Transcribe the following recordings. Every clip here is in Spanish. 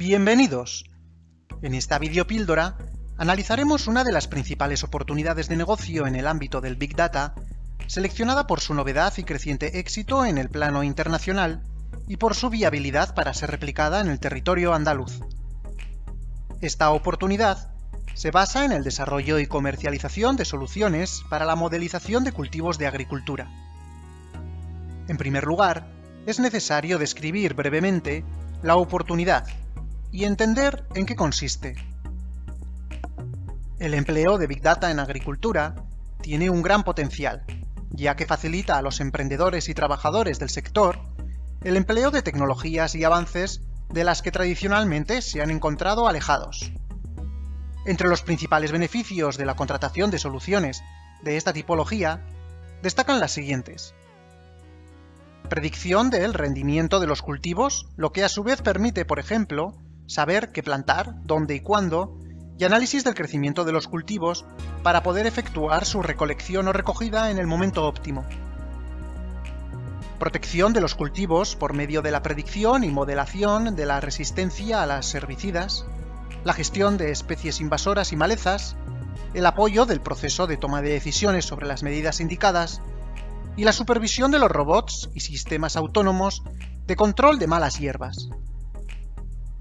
Bienvenidos. En esta videopíldora analizaremos una de las principales oportunidades de negocio en el ámbito del Big Data, seleccionada por su novedad y creciente éxito en el plano internacional y por su viabilidad para ser replicada en el territorio andaluz. Esta oportunidad se basa en el desarrollo y comercialización de soluciones para la modelización de cultivos de agricultura. En primer lugar, es necesario describir brevemente la oportunidad y entender en qué consiste. El empleo de Big Data en agricultura tiene un gran potencial, ya que facilita a los emprendedores y trabajadores del sector el empleo de tecnologías y avances de las que tradicionalmente se han encontrado alejados. Entre los principales beneficios de la contratación de soluciones de esta tipología destacan las siguientes. Predicción del rendimiento de los cultivos, lo que a su vez permite, por ejemplo, saber qué plantar, dónde y cuándo, y análisis del crecimiento de los cultivos para poder efectuar su recolección o recogida en el momento óptimo. Protección de los cultivos por medio de la predicción y modelación de la resistencia a las herbicidas, la gestión de especies invasoras y malezas, el apoyo del proceso de toma de decisiones sobre las medidas indicadas, y la supervisión de los robots y sistemas autónomos de control de malas hierbas.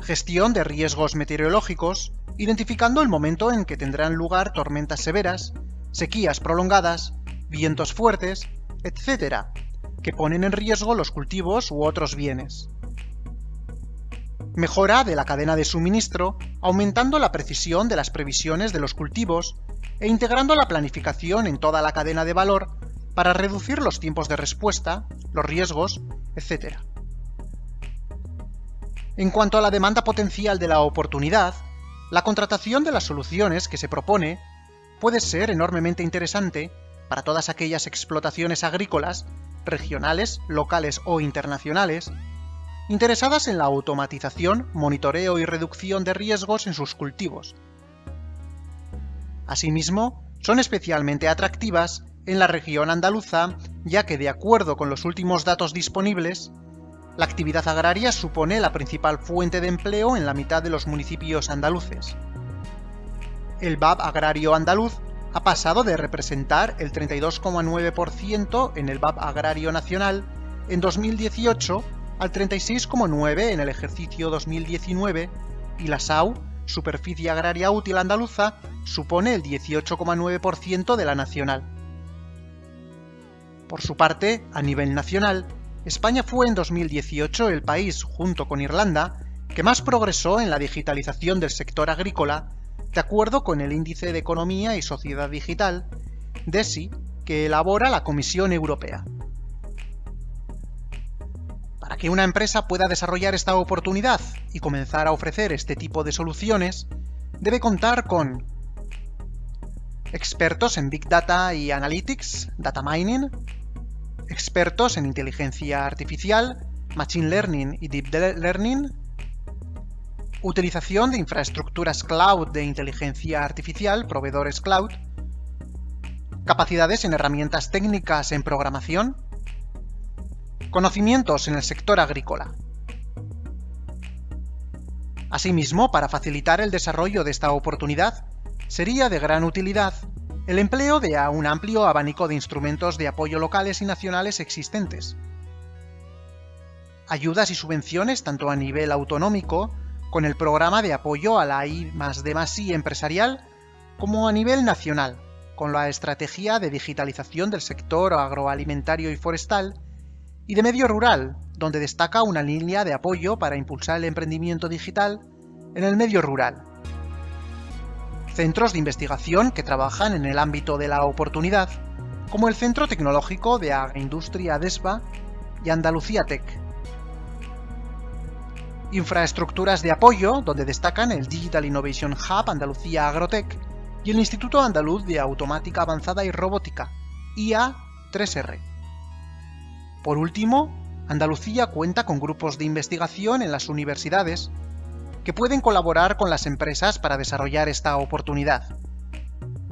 Gestión de riesgos meteorológicos, identificando el momento en que tendrán lugar tormentas severas, sequías prolongadas, vientos fuertes, etc., que ponen en riesgo los cultivos u otros bienes. Mejora de la cadena de suministro, aumentando la precisión de las previsiones de los cultivos e integrando la planificación en toda la cadena de valor para reducir los tiempos de respuesta, los riesgos, etc. En cuanto a la demanda potencial de la oportunidad, la contratación de las soluciones que se propone puede ser enormemente interesante para todas aquellas explotaciones agrícolas, regionales, locales o internacionales, interesadas en la automatización, monitoreo y reducción de riesgos en sus cultivos. Asimismo, son especialmente atractivas en la región andaluza, ya que de acuerdo con los últimos datos disponibles, la actividad agraria supone la principal fuente de empleo en la mitad de los municipios andaluces. El BAB agrario andaluz ha pasado de representar el 32,9% en el BAB agrario nacional en 2018 al 36,9 en el ejercicio 2019 y la SAU, Superficie Agraria Útil Andaluza, supone el 18,9% de la nacional. Por su parte, a nivel nacional, España fue en 2018 el país, junto con Irlanda, que más progresó en la digitalización del sector agrícola, de acuerdo con el Índice de Economía y Sociedad Digital, DESI, que elabora la Comisión Europea. Para que una empresa pueda desarrollar esta oportunidad y comenzar a ofrecer este tipo de soluciones, debe contar con expertos en Big Data y Analytics, Data Mining, expertos en inteligencia artificial, Machine Learning y Deep Learning, utilización de infraestructuras cloud de inteligencia artificial, proveedores cloud, capacidades en herramientas técnicas en programación, Conocimientos en el sector agrícola. Asimismo, para facilitar el desarrollo de esta oportunidad, sería de gran utilidad el empleo de un amplio abanico de instrumentos de apoyo locales y nacionales existentes. Ayudas y subvenciones tanto a nivel autonómico, con el programa de apoyo a la I D empresarial, como a nivel nacional, con la estrategia de digitalización del sector agroalimentario y forestal, y de medio rural, donde destaca una línea de apoyo para impulsar el emprendimiento digital en el medio rural. Centros de investigación que trabajan en el ámbito de la oportunidad, como el Centro Tecnológico de Agroindustria DESPA y Andalucía Tech. Infraestructuras de apoyo, donde destacan el Digital Innovation Hub Andalucía Agrotech y el Instituto Andaluz de Automática Avanzada y Robótica, IA3R. Por último, Andalucía cuenta con grupos de investigación en las universidades que pueden colaborar con las empresas para desarrollar esta oportunidad,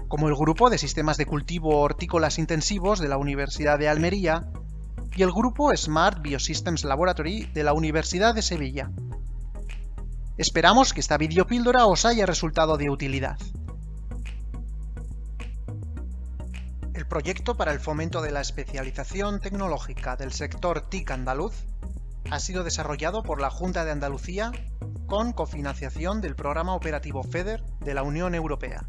como el Grupo de Sistemas de Cultivo Hortícolas Intensivos de la Universidad de Almería y el Grupo Smart Biosystems Laboratory de la Universidad de Sevilla. Esperamos que esta videopíldora os haya resultado de utilidad. El proyecto para el fomento de la especialización tecnológica del sector TIC andaluz ha sido desarrollado por la Junta de Andalucía con cofinanciación del Programa Operativo FEDER de la Unión Europea.